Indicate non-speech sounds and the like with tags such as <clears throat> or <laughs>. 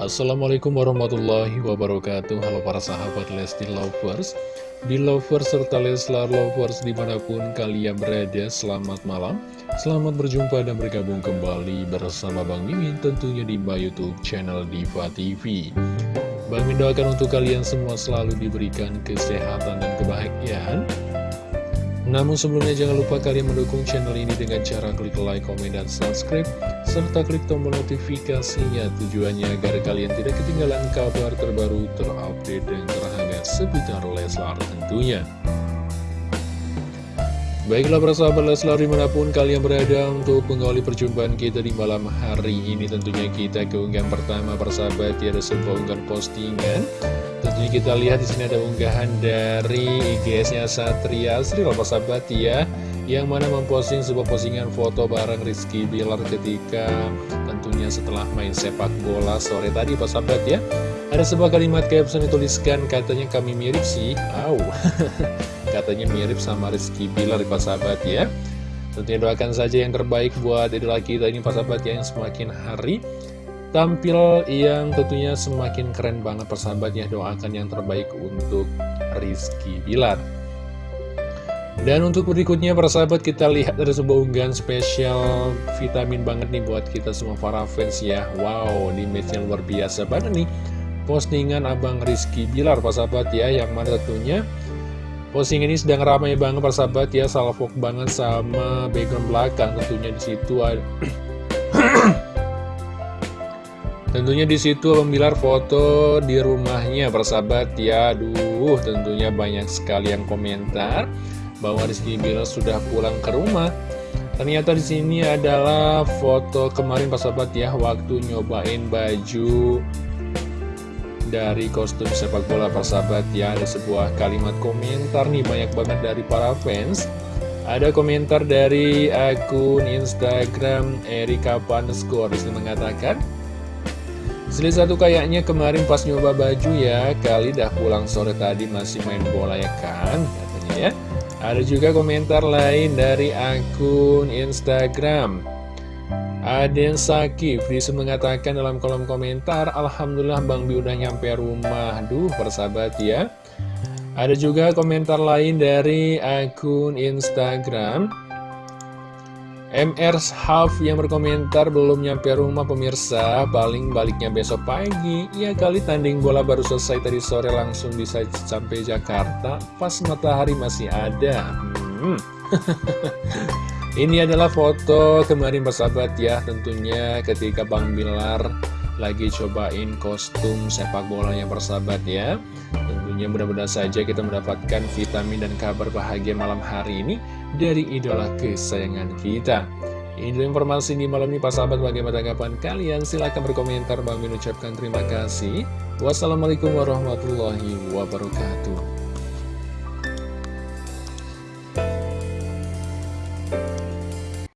Assalamualaikum warahmatullahi wabarakatuh. Halo para sahabat Lesti Lovers. Belovers serta Leslar Lovers di mana pun kalian berada Selamat malam. Selamat berjumpa dan bergabung kembali bersama Bang Mimin Tentunya di Youtube channel Diva TV Bang Mimin doakan untuk kalian semua selalu diberikan kesehatan dan kebahagiaan. Namun sebelumnya jangan lupa kalian mendukung channel ini dengan cara klik like, komen, dan subscribe serta klik tombol notifikasinya tujuannya agar kalian tidak ketinggalan kabar terbaru terupdate dan terhangat seputar Leslar tentunya. Baiklah persahabat Leslar di mana pun kalian berada untuk mengawali perjumpaan kita di malam hari ini tentunya kita keunggahan pertama persahabat ya ada sebuah unggahan postingan Tentunya kita lihat di sini ada unggahan dari IGS-nya Satria. Sri persahabat ya yang mana memposting sebuah postingan foto bareng Rizky Bilar ketika tentunya setelah main sepak bola sore tadi Pak sahabat? Ya ada sebuah kalimat caption dituliskan katanya kami mirip sih. Au. <laughs> Katanya mirip sama Rizky Bilar Pak sahabat? Ya tentunya doakan saja yang terbaik buat idola kita ini Pak sahabat? Ya yang semakin hari tampil yang tentunya semakin keren banget persahabat ya doakan yang terbaik untuk Rizky Bilar. Dan untuk berikutnya para sahabat kita lihat ada sebuah unggahan spesial vitamin banget nih buat kita semua para fans ya. Wow di match yang luar biasa banget nih. Postingan Abang Rizky Bilar para sahabat ya Yang mana tentunya posting ini sedang ramai banget para sahabat ya. Salfok banget sama background belakang tentunya di situ. Ada <clears throat> Tentunya di situ Abang foto di rumahnya persahabat ya Aduh tentunya banyak sekali yang komentar bahwa Rizky Bilar sudah pulang ke rumah. Ternyata di sini adalah foto kemarin Pak Sahabat ya waktu nyobain baju dari kostum sepak bola Pak Sahabat ya ada sebuah kalimat komentar nih banyak banget dari para fans. Ada komentar dari akun Instagram Erika Di sini mengatakan Seli satu kayaknya kemarin pas nyoba baju ya Kali dah pulang sore tadi masih main bola ya kan Katanya ya. Ada juga komentar lain dari akun Instagram. Aden Sakif Disa mengatakan dalam kolom komentar Alhamdulillah Bang Bi udah nyampe rumah. Duh persahabat ya. Ada juga komentar lain dari akun Instagram MR Half yang berkomentar belum nyampe rumah pemirsa. Paling baliknya besok pagi. Ya kali tanding bola baru selesai tadi sore langsung bisa sampai Jakarta. Pas matahari masih ada. Hmm. <laughs> Ini adalah foto kemarin persahabat ya Tentunya ketika Bang Bilar lagi cobain kostum sepak bola yang persahabat ya Tentunya mudah-mudahan saja kita mendapatkan vitamin dan kabar bahagia malam hari ini dari idola kesayangan kita. Ini informasi di malam ini, Pak sahabat, bagaimana tanggapan kalian? Silahkan berkomentar, Bang mengucapkan terima kasih. Wassalamualaikum warahmatullahi wabarakatuh.